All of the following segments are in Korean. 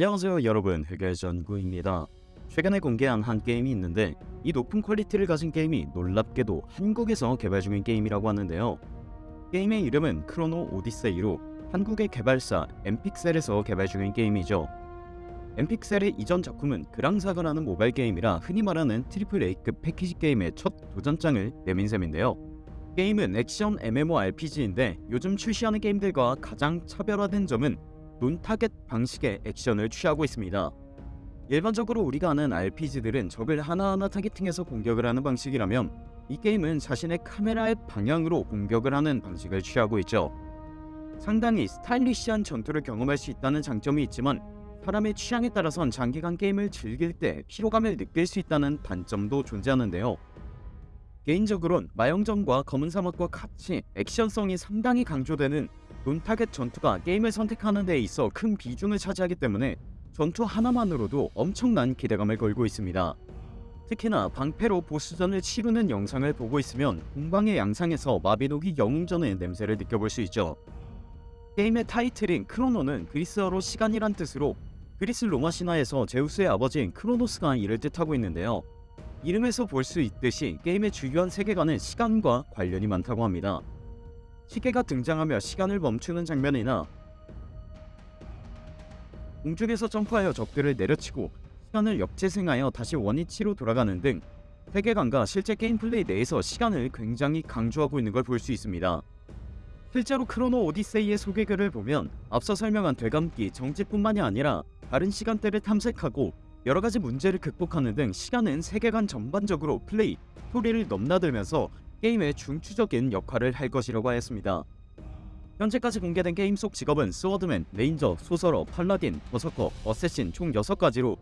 안녕하세요 여러분 흑열전구입니다. 최근에 공개한 한 게임이 있는데 이 높은 퀄리티를 가진 게임이 놀랍게도 한국에서 개발 중인 게임이라고 하는데요. 게임의 이름은 크로노 오디세이로 한국의 개발사 엔픽셀에서 개발 중인 게임이죠. 엔픽셀의 이전 작품은 그랑사가라는 모바일 게임이라 흔히 말하는 트리플 A급 패키지 게임의 첫 도전장을 내민 셈인데요. 게임은 액션 MMORPG인데 요즘 출시하는 게임들과 가장 차별화된 점은 논타겟 방식의 액션을 취하고 있습니다. 일반적으로 우리가 아는 RPG들은 적을 하나하나 타겟팅해서 공격을 하는 방식이라면 이 게임은 자신의 카메라의 방향으로 공격을 하는 방식을 취하고 있죠. 상당히 스타일리시한 전투를 경험할 수 있다는 장점이 있지만 사람의 취향에 따라선 장기간 게임을 즐길 때 피로감을 느낄 수 있다는 단점도 존재하는데요. 개인적으론 마영전과 검은 사막과 같이 액션성이 상당히 강조되는 논타겟 전투가 게임을 선택하는 데 있어 큰 비중을 차지하기 때문에 전투 하나만으로도 엄청난 기대감을 걸고 있습니다. 특히나 방패로 보스전을 치르는 영상을 보고 있으면 공방의 양상에서 마비노기 영웅전의 냄새를 느껴볼 수 있죠. 게임의 타이틀인 크로노는 그리스어로 시간이란 뜻으로 그리스 로마 신화에서 제우스의 아버지인 크로노스가 이를 뜻하고 있는데요. 이름에서 볼 수 있듯이 게임의 주요한 세계관은 시간과 관련이 많다고 합니다. 시계가 등장하며 시간을 멈추는 장면이나 공중에서 점프하여 적들을 내려치고 시간을 역재생하여 다시 원위치로 돌아가는 등 세계관과 실제 게임 플레이 내에서 시간을 굉장히 강조하고 있는 걸 볼 수 있습니다. 실제로 크로노 오디세이의 소개글을 보면 앞서 설명한 되감기, 정지뿐만이 아니라 다른 시간대를 탐색하고 여러가지 문제를 극복하는 등 시간은 세계관 전반적으로 플레이, 스토리를 넘나들면서 게임의 중추적인 역할을 할 것이라고 하였습니다. 현재까지 공개된 게임 속 직업은 swordsman, ranger, sorcerer, paladin, berserker, assassin 총 6가지로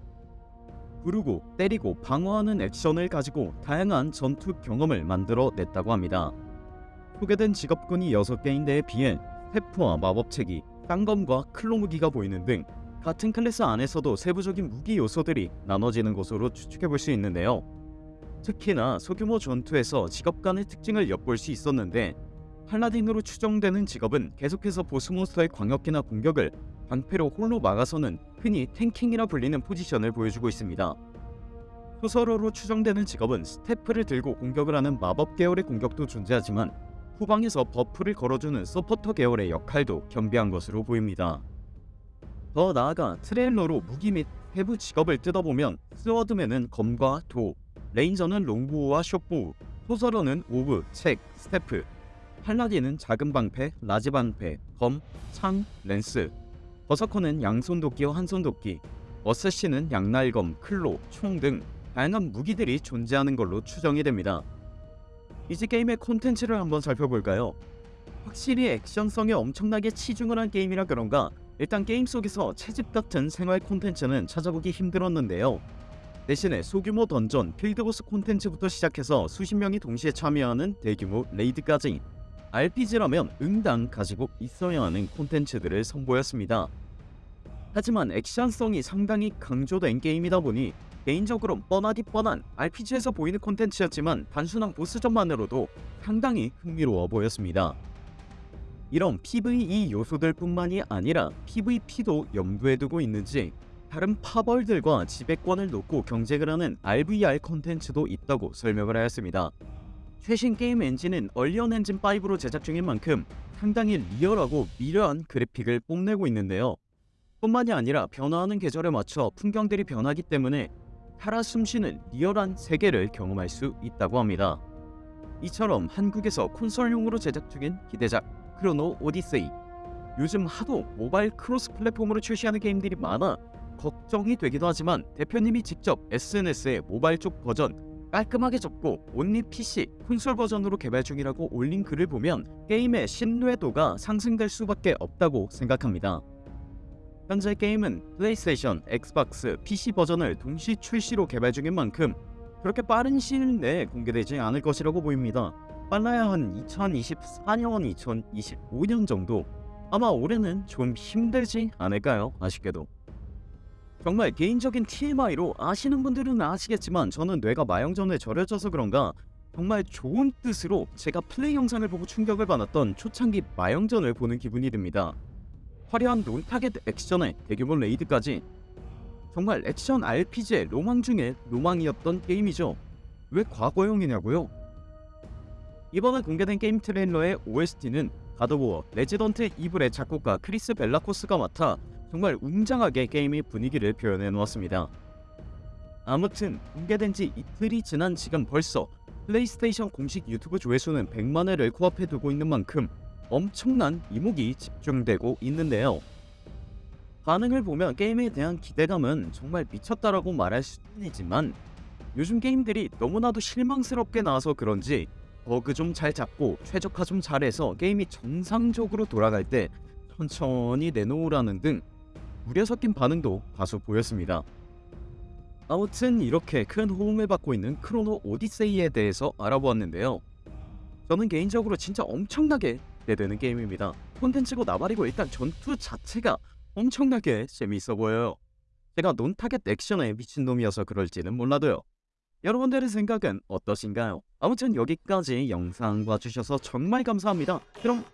부르고 때리고 방어하는 액션을 가지고 다양한 전투 경험을 만들어 냈다고 합니다. 소개된 직업군이 6개인데에 비해 staff와 마법책이, 쌍검과 claw 무기가 보이는 등 같은 클래스 안에서도 세부적인 무기 요소들이 나눠지는 것으로 추측해볼 수 있는데요. 특히나 소규모 전투에서 직업 간의 특징을 엿볼 수 있었는데 paladin으로 추정되는 직업은 계속해서 보스몬스터의 광역기나 공격을 방패로 홀로 막아서는 흔히 tanking이라 불리는 포지션을 보여주고 있습니다. 소설어로 추정되는 직업은 staff를 들고 공격을 하는 마법 계열의 공격도 존재하지만 후방에서 buff를 걸어주는 서포터 계열의 역할도 겸비한 것으로 보입니다. 더 나아가 트레일러로 무기 및 세부 직업을 뜯어보면 swordman은 검과 도, ranger는 longbow와 shortbow, sorcerer는 orb, 책, staff, paladin은 작은 방패, large 방패, 검, 창, lance, 버서커는 양손 도끼와 한손 도끼, assassin은 양날검, claw, 총 등 다양한 무기들이 존재하는 걸로 추정이 됩니다. 이제 게임의 콘텐츠를 한번 살펴볼까요? 확실히 액션성에 엄청나게 치중을 한 게임이라 그런가 일단 게임 속에서 채집 같은 생활 콘텐츠는 찾아보기 힘들었는데요. 대신에 소규모 던전, 필드보스 콘텐츠부터 시작해서 수십 명이 동시에 참여하는 대규모 레이드까지 RPG라면 응당 가지고 있어야 하는 콘텐츠들을 선보였습니다. 하지만 액션성이 상당히 강조된 게임이다 보니 개인적으로 뻔하디 뻔한 RPG에서 보이는 콘텐츠였지만 단순한 보스전만으로도 상당히 흥미로워 보였습니다. 이런 PVE 요소들 뿐만이 아니라 PVP도 염두에 두고 있는지 다른 파벌들과 지배권을 놓고 경쟁을 하는 RVR 콘텐츠도 있다고 설명을 하였습니다. 최신 게임 엔진은 얼리언 엔진 5로 제작 중인 만큼 상당히 리얼하고 미려한 그래픽을 뽐내고 있는데요. 뿐만이 아니라 변화하는 계절에 맞춰 풍경들이 변하기 때문에 살아 숨쉬는 리얼한 세계를 경험할 수 있다고 합니다. 이처럼 한국에서 콘솔용으로 제작 중인 기대작 Chrono Odyssey 요즘 하도 모바일 cross 플랫폼으로 출시하는 게임들이 많아 걱정이 되기도 하지만 대표님이 직접 SNS에 모바일 쪽 버전 깔끔하게 접고 only PC, 콘솔 버전으로 개발 중이라고 올린 글을 보면 게임의 신뢰도가 상승될 수밖에 없다고 생각합니다. 현재 게임은 PlayStation, Xbox, PC 버전을 동시 출시로 개발 중인 만큼 그렇게 빠른 시일 내에 공개되지 않을 것이라고 보입니다. 빨라야 한 2024년, 2025년 정도 아마 올해는 좀 힘들지 않을까요? 아쉽게도. 정말 개인적인 TMI로 아시는 분들은 아시겠지만 저는 뇌가 마영전에 절여져서 그런가 정말 좋은 뜻으로 제가 플레이 영상을 보고 충격을 받았던 초창기 마영전을 보는 기분이 듭니다. 화려한 논타겟 액션에 대규모 레이드까지 정말 액션 RPG의 로망 중에 로망이었던 게임이죠. 왜 과거형이냐고요? 이번에 공개된 게임 트레일러의 OST는 God of War Resident Evil의 작곡가 크리스 벨라코스가 맡아 정말 웅장하게 게임의 분위기를 표현해 놓았습니다. 아무튼 공개된 지 이틀이 지난 지금 벌써 플레이스테이션 공식 유튜브 조회수는 100만 회를 코앞에 두고 있는 만큼 엄청난 이목이 집중되고 있는데요. 반응을 보면 게임에 대한 기대감은 정말 미쳤다라고 말할 수뿐이지만 요즘 게임들이 너무나도 실망스럽게 나와서 그런지 버그 좀 잘 잡고 최적화 좀 잘해서 게임이 정상적으로 돌아갈 때 천천히 내놓으라는 등 우려 섞인 반응도 다수 보였습니다. 아무튼 이렇게 큰 호응을 받고 있는 크로노 오디세이에 대해서 알아보았는데요. 저는 개인적으로 진짜 엄청나게 기대되는 게임입니다. 콘텐츠고 나발이고 일단 전투 자체가 엄청나게 재미있어 보여요. 제가 논타겟 액션에 미친놈이어서 그럴지는 몰라도요. 여러분들의 생각은 어떠신가요? 아무튼 여기까지 영상 봐주셔서 정말 감사합니다. 그럼!